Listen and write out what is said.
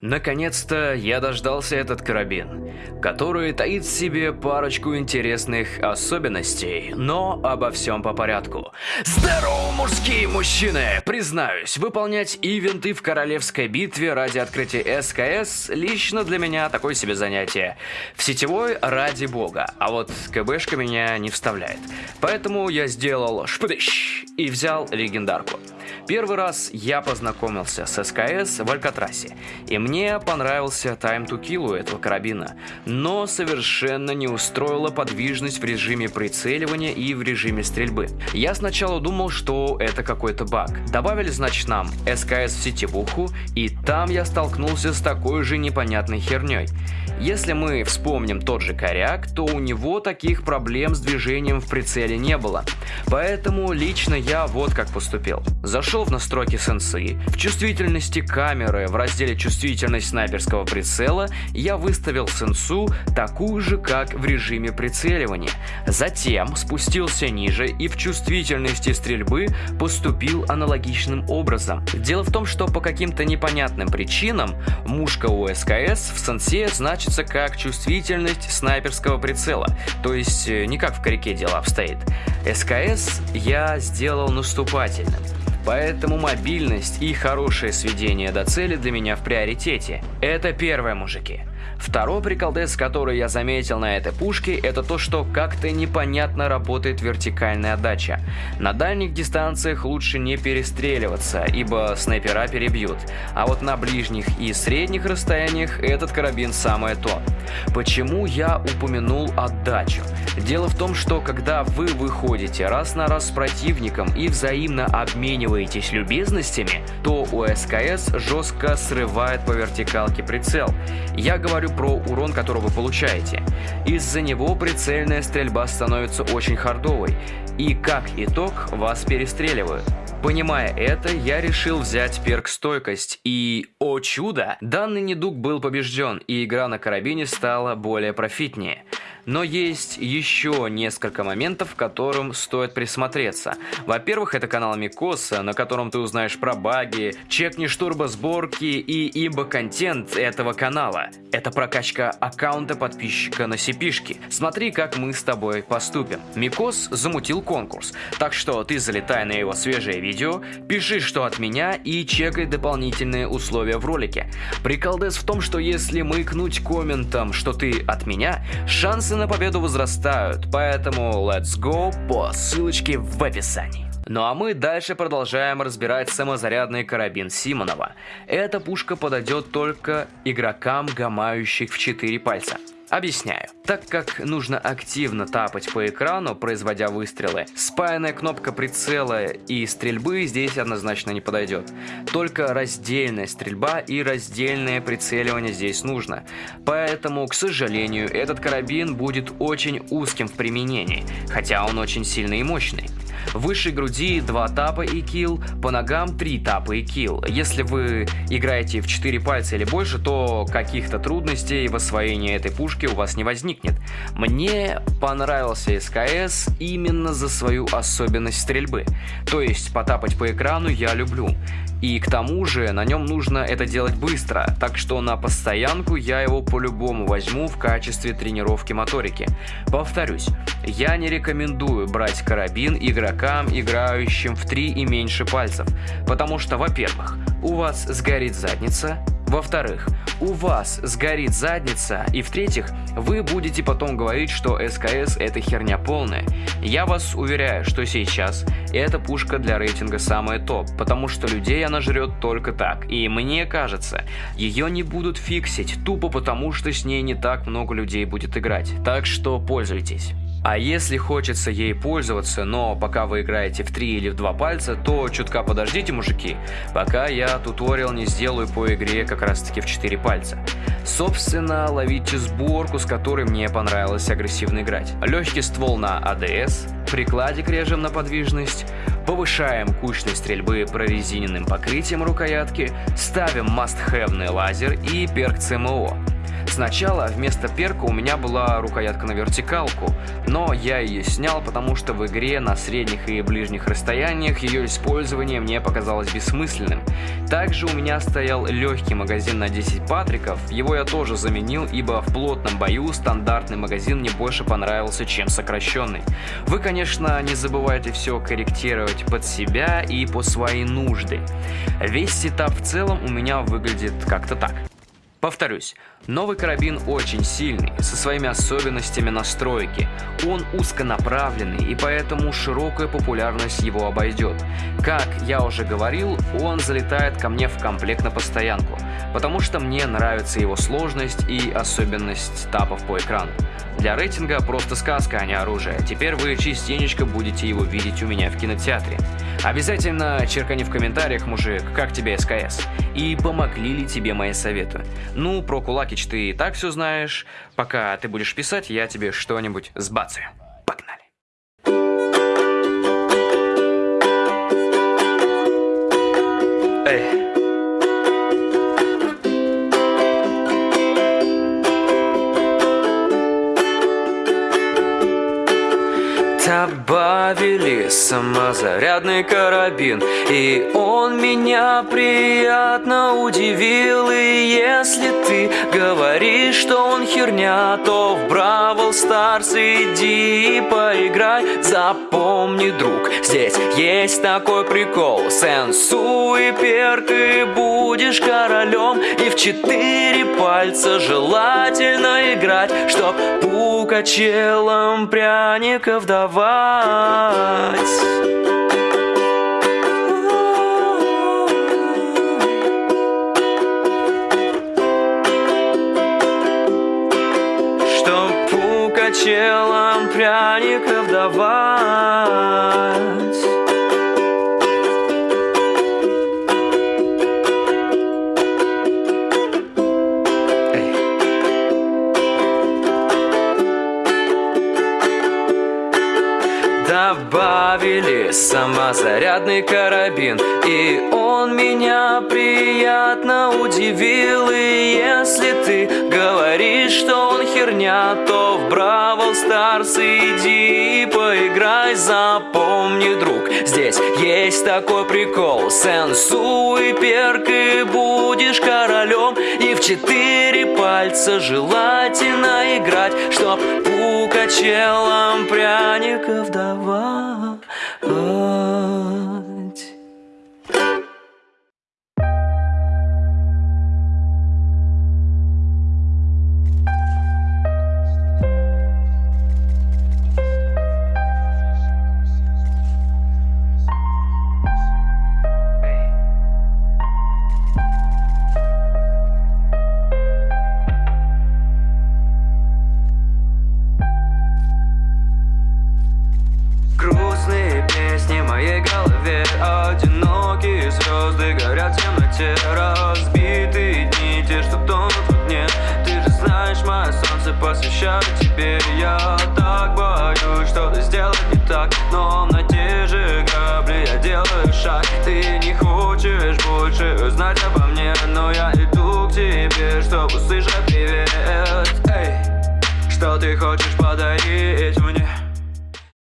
Наконец-то я дождался этот карабин, который таит в себе парочку интересных особенностей, но обо всем по порядку. Здорово, мужские мужчины! Признаюсь, выполнять ивенты в королевской битве ради открытия СКС лично для меня такое себе занятие. В сетевой ради бога, а вот КБшка меня не вставляет. Поэтому я сделал шпыдыщ и взял легендарку. Первый раз я познакомился с СКС в Алькатрасе, и мне понравился Time to Kill у этого карабина, но совершенно не устроила подвижность в режиме прицеливания и в режиме стрельбы. Я сначала думал, что это какой-то баг. Добавили, значит, нам СКС в сетевуху, и там я столкнулся с такой же непонятной херней. Если мы вспомним тот же коряк, то у него таких проблем с движением в прицеле не было. Поэтому лично я вот как поступил. Зашел в настройки сенсы, в чувствительности камеры в разделе чувствительность снайперского прицела я выставил сенсу такую же, как в режиме прицеливания. Затем спустился ниже и в чувствительности стрельбы поступил аналогичным образом. Дело в том, что по каким-то непонятным причинам мушка у СКС в сенсе значится как чувствительность снайперского прицела, то есть э, не как в коряке дело обстоит. СКС я сделал наступательным. Поэтому мобильность и хорошее сведение до цели для меня в приоритете. Это первое, мужики. Второй приколдес, который я заметил на этой пушке, это то, что как-то непонятно работает вертикальная отдача. На дальних дистанциях лучше не перестреливаться, ибо снайпера перебьют. А вот на ближних и средних расстояниях этот карабин самое то. Почему я упомянул отдачу? Дело в том, что когда вы выходите раз на раз с противником и взаимно обмениваетесь любезностями, то у СКС жестко срывает по вертикалке прицел. Я говорю говорю про урон, который вы получаете. Из-за него прицельная стрельба становится очень хардовой, и как итог вас перестреливают. Понимая это, я решил взять перк стойкость, и, о чудо, данный недуг был побежден, и игра на карабине стала более профитнее. Но есть еще несколько моментов, к которым стоит присмотреться. Во-первых, это канал Микоса, на котором ты узнаешь про баги, чекнешь турбосборки и имбо-контент этого канала. Это прокачка аккаунта подписчика на сипишки. Смотри, как мы с тобой поступим. Микос замутил конкурс, так что ты залетай на его свежее видео, пиши, что от меня и чекай дополнительные условия в ролике. Приколдес в том, что если мыкнуть комментом, что ты от меня, шансы на победу возрастают, поэтому let's go по ссылочке в описании. Ну а мы дальше продолжаем разбирать самозарядный карабин Симонова. Эта пушка подойдет только игрокам, гамающих в 4 пальца. Объясняю. Так как нужно активно тапать по экрану, производя выстрелы, спаянная кнопка прицела и стрельбы здесь однозначно не подойдет. Только раздельная стрельба и раздельное прицеливание здесь нужно. Поэтому, к сожалению, этот карабин будет очень узким в применении, хотя он очень сильный и мощный. Выше груди 2 тапа и килл, по ногам 3 тапа и килл. Если вы играете в 4 пальца или больше, то каких-то трудностей в освоении этой пушки у вас не возникнет. Мне понравился СКС именно за свою особенность стрельбы. То есть потапать по экрану я люблю. И к тому же на нем нужно это делать быстро, так что на постоянку я его по-любому возьму в качестве тренировки моторики. Повторюсь, я не рекомендую брать карабин игрокам, играющим в 3 и меньше пальцев, потому что, во-первых, у вас сгорит задница, во-вторых, у вас сгорит задница, и в-третьих, вы будете потом говорить, что СКС это херня полная. Я вас уверяю, что сейчас эта пушка для рейтинга самая топ, потому что людей она жрет только так, и мне кажется, ее не будут фиксить, тупо потому что с ней не так много людей будет играть, так что пользуйтесь. А если хочется ей пользоваться, но пока вы играете в 3 или в 2 пальца, то чутка подождите, мужики, пока я туториал не сделаю по игре как раз таки в 4 пальца. Собственно, ловите сборку, с которой мне понравилось агрессивно играть. Легкий ствол на АДС, прикладик режем на подвижность, повышаем кучность стрельбы прорезиненным покрытием рукоятки, ставим must-have лазер и перк ЦМО. Сначала вместо перка у меня была рукоятка на вертикалку, но я ее снял, потому что в игре на средних и ближних расстояниях ее использование мне показалось бессмысленным. Также у меня стоял легкий магазин на 10 патриков, его я тоже заменил, ибо в плотном бою стандартный магазин мне больше понравился, чем сокращенный. Вы, конечно, не забывайте все корректировать под себя и по своей нужды. Весь сетап в целом у меня выглядит как-то так. Повторюсь, новый карабин очень сильный, со своими особенностями настройки. Он узконаправленный и поэтому широкая популярность его обойдет. Как я уже говорил, он залетает ко мне в комплект на постоянку, потому что мне нравится его сложность и особенность тапов по экрану. Для рейтинга просто сказка, а не оружие. Теперь вы частенечко будете его видеть у меня в кинотеатре. Обязательно черкани в комментариях, мужик, как тебе СКС. И помогли ли тебе мои советы. Ну, про Кулакич ты и так все знаешь. Пока ты будешь писать, я тебе что-нибудь сбацаю. Погнали. Эй. Самозарядный карабин. И он меня приятно удивил. И если ты говоришь, что он херня То в Бравл Старс иди и поиграй Запомни, друг, здесь есть такой прикол. Сенсу и перк и будешь королем И в четыре пальца желательно играть Чтоб пукачелом пряников давать пукачелом пряников давать добавили самозарядный карабин И он меня приятно удивил. И если ты говоришь, херня То в Бравл Старс иди и поиграй Запомни, друг, здесь есть такой прикол. Сенсу и перк и будешь королем. И в четыре пальца желательно играть Чтоб пукачелом пряников давать голове Одинокие звезды горят в темноте Разбитые дни, те, что тонут в огне. Ты же знаешь, мое солнце посвящаю тебе. Я так боюсь что-то сделать не так. Но на те же грабли я делаю шаг. Ты не хочешь больше узнать обо мне Но я иду к тебе, чтобы услышать привет. Эй, что ты хочешь подарить